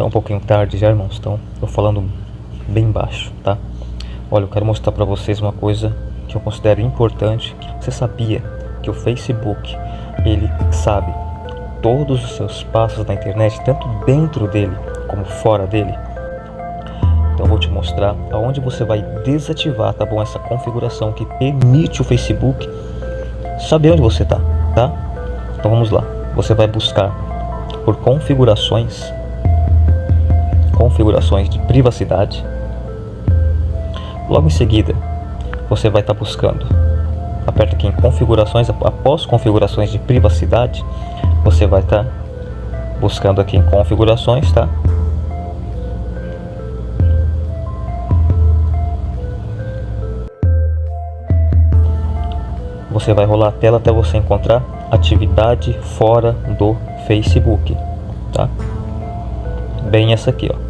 Tá um pouquinho tarde já, irmãos, então tô falando bem baixo, tá? Olha, eu quero mostrar para vocês uma coisa que eu considero importante. Você sabia que o Facebook, ele sabe todos os seus passos na internet, tanto dentro dele como fora dele? Então eu vou te mostrar aonde você vai desativar, tá bom? Essa configuração que permite o Facebook saber onde você tá, tá? Então vamos lá. Você vai buscar por configurações, configurações de privacidade. Logo em seguida, você vai estar buscando. Aperta aqui em configurações, após configurações de privacidade, você vai estar buscando aqui em configurações, tá? Você vai rolar a tela até você encontrar atividade fora do Facebook, tá? Bem essa aqui, ó.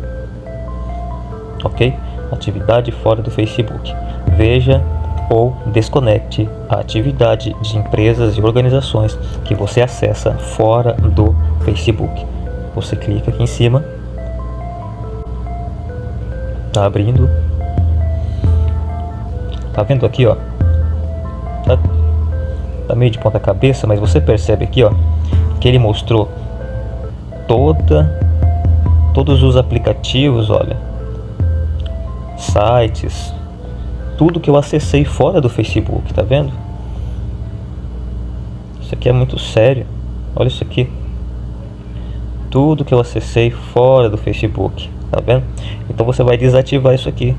Ok? Atividade fora do Facebook. Veja ou desconecte a atividade de empresas e organizações que você acessa fora do Facebook. Você clica aqui em cima, tá abrindo, tá vendo aqui, ó, tá, tá meio de ponta cabeça, mas você percebe aqui, ó, que ele mostrou toda, todos os aplicativos, olha, sites, tudo que eu acessei fora do Facebook, tá vendo? Isso aqui é muito sério. Olha isso aqui. Tudo que eu acessei fora do Facebook, tá vendo? Então você vai desativar isso aqui.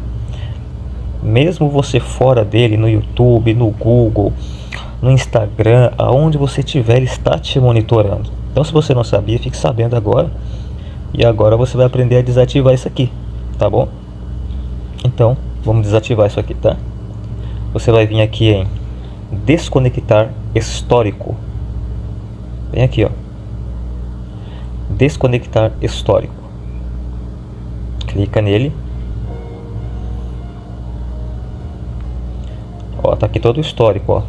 Mesmo você fora dele, no YouTube, no Google, no Instagram, aonde você estiver, ele está te monitorando. Então se você não sabia, fique sabendo agora. E agora você vai aprender a desativar isso aqui, tá bom? Então, Vamos desativar isso aqui, tá? Você vai vir aqui em desconectar histórico. Vem aqui, ó. Desconectar histórico. Clica nele. Ó, tá aqui todo o histórico, ó.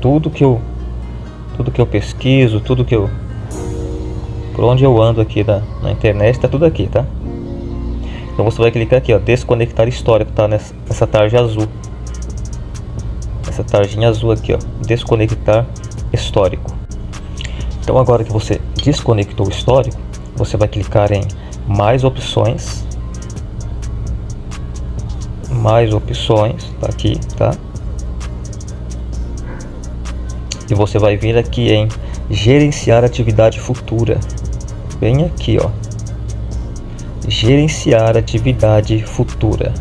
Tudo que eu tudo que eu pesquiso, tudo que eu por onde eu ando aqui na, na internet, tá tudo aqui, tá? Então você vai clicar aqui, ó, desconectar histórico, tá? Nessa, nessa tarja azul. Essa tarjinha azul aqui, ó, desconectar histórico. Então agora que você desconectou o histórico, você vai clicar em mais opções. Mais opções, tá aqui, tá? E você vai vir aqui em gerenciar atividade futura. Bem aqui, ó gerenciar atividade futura.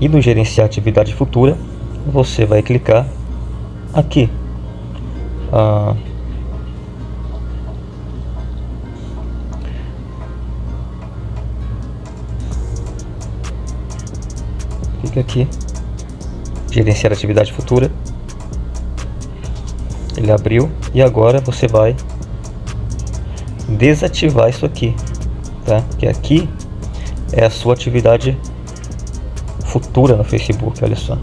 E no gerenciar atividade futura, você vai clicar aqui. Ah, clica aqui. Gerenciar atividade futura. Ele abriu e agora você vai desativar isso aqui, tá? Que aqui é a sua atividade futura no Facebook, olha só.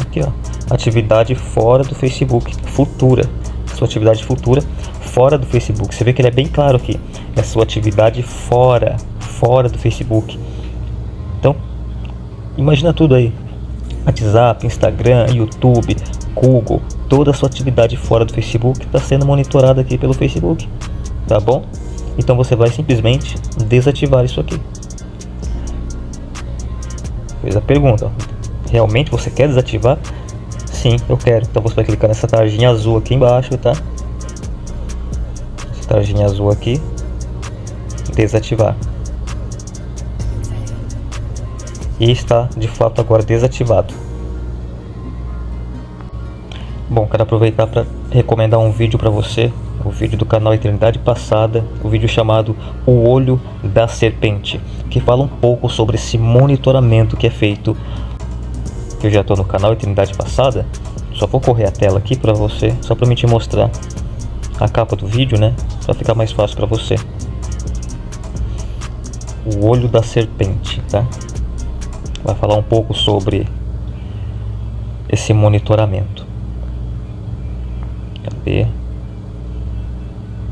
Aqui, ó, atividade fora do Facebook, futura. Sua atividade futura fora do Facebook. Você vê que ele é bem claro aqui. É sua atividade fora, fora do Facebook. Então, imagina tudo aí. WhatsApp, Instagram, YouTube, Google, toda a sua atividade fora do Facebook está sendo monitorada aqui pelo Facebook tá bom? Então você vai simplesmente desativar isso aqui. Fez a pergunta, realmente você quer desativar? Sim, eu quero. Então você vai clicar nessa tarjinha azul aqui embaixo, tá? Essa tarjinha azul aqui, desativar. E está de fato agora desativado. Bom, quero aproveitar para recomendar um vídeo para você o vídeo do canal Eternidade Passada, o vídeo chamado O Olho da Serpente, que fala um pouco sobre esse monitoramento que é feito. Eu já estou no canal Eternidade Passada, só vou correr a tela aqui para você, só para me te mostrar a capa do vídeo, né? Para ficar mais fácil para você. O Olho da Serpente, tá? Vai falar um pouco sobre esse monitoramento. Cadê?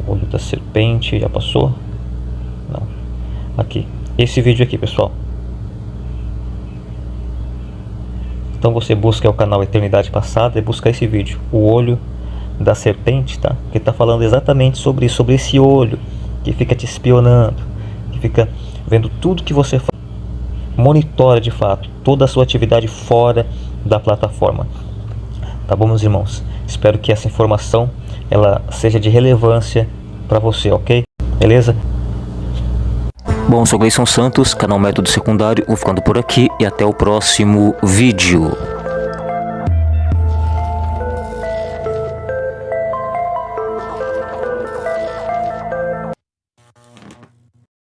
Olho da serpente, já passou? Não. Aqui. Esse vídeo aqui, pessoal. Então você busca o canal Eternidade Passada e busca esse vídeo. O olho da serpente, tá? Que tá falando exatamente sobre isso, sobre esse olho que fica te espionando, que fica vendo tudo que você faz. Monitora de fato toda a sua atividade fora da plataforma. Tá bom, meus irmãos? Espero que essa informação ela seja de relevância para você, ok? Beleza? Bom, sou Gleison Santos, canal Método Secundário, vou ficando por aqui e até o próximo vídeo.